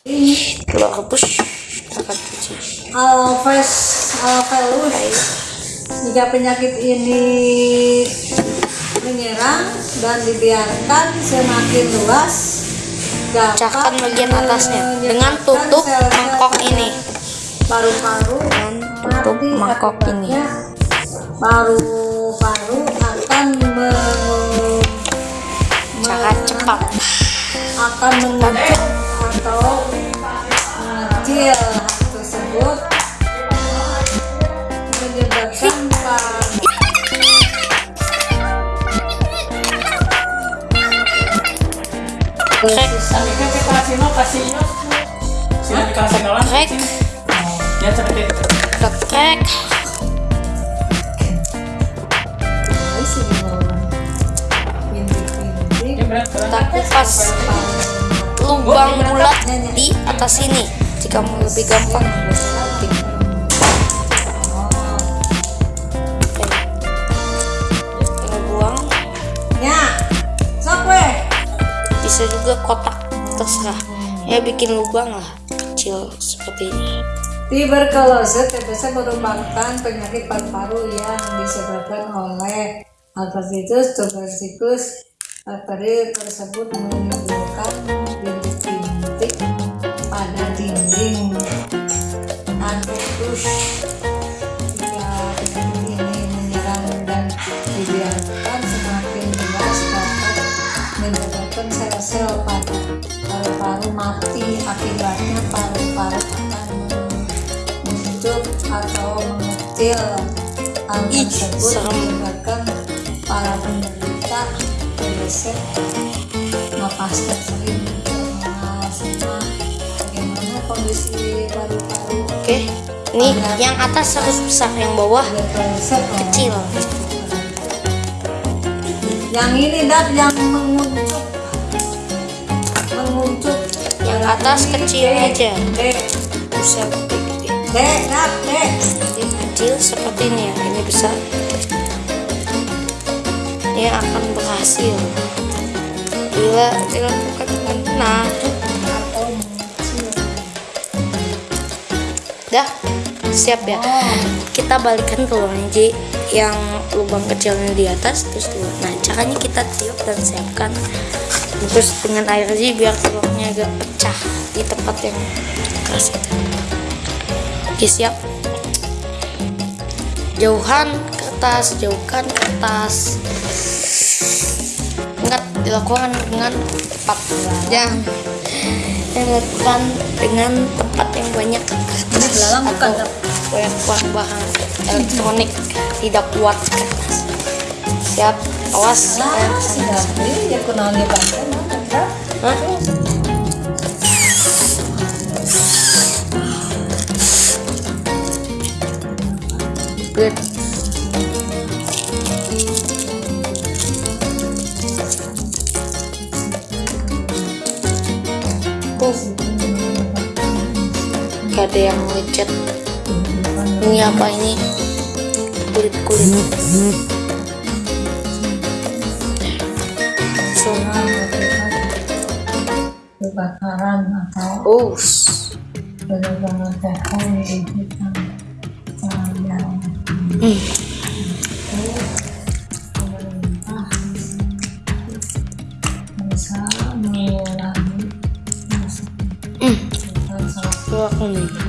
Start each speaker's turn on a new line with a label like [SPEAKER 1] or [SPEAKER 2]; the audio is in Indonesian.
[SPEAKER 1] telur rebus akan cuci
[SPEAKER 2] Alves Alvelus jika penyakit ini menyerang dan dibiarkan semakin luas
[SPEAKER 1] Pecahkan bagian atasnya dengan tutup mangkok ini.
[SPEAKER 2] paru-paru
[SPEAKER 1] Dan tutup mangkok ini.
[SPEAKER 2] paru-paru akan me-
[SPEAKER 1] cara
[SPEAKER 2] me-
[SPEAKER 1] cepat
[SPEAKER 2] akan mengumpul
[SPEAKER 3] lah.
[SPEAKER 1] krek
[SPEAKER 3] Ya
[SPEAKER 1] krek tak kupas lubang bulat di atas sini jika mau lebih gampang bisa juga kotak terserah ya bikin lubang lah kecil seperti ini
[SPEAKER 2] Tuberkulosis biasa merupakan penyakit paru-paru yang disebabkan oleh hepatitis tuberculosis. Bakteri tersebut menimbulkan bintik-bintik pada dinding adductus. Sel-sel pada paru-paru mati akibatnya paru-paru akan menutup atau mengecil hal tersebut menyebabkan para penderita TBC napasnya sering berasma bagaimana kondisi paru-paru?
[SPEAKER 1] Oke ini yang atas harus besar yang bawah
[SPEAKER 2] oh.
[SPEAKER 1] kecil.
[SPEAKER 2] Yang ini dat yang menguncup
[SPEAKER 1] atas kecil aja. Bisa Ini kecil seperti ini ya ini besar. Dia akan berhasil. Bila dilakukan dengan benar dah siap ya. Kita balikan telurnya Ji yang lubang kecilnya di atas terus telur nah caranya kita tiup dan siapkan terus dengan air Ji biar telurnya agak pecah di tempat yang keras itu. Oke siap. Jauhan kertas jauhkan kertas ingat dilakukan dengan tepat. Yang dilakukan dengan tempat yang banyak kertas
[SPEAKER 2] dalam bukan,
[SPEAKER 1] banyak bahan elektronik tidak kuat kertas siap awas.
[SPEAKER 2] Ah ya kenal dia pakai mana Kak?
[SPEAKER 1] Good. Gak ada yang lecet. Ini apa ini? Kulit
[SPEAKER 2] kebakaran atau
[SPEAKER 1] oh,
[SPEAKER 2] benar-benar pohon di hutan yang
[SPEAKER 1] hmm.
[SPEAKER 2] pemerintah bisa mengurangi
[SPEAKER 1] Hmm.
[SPEAKER 2] hutan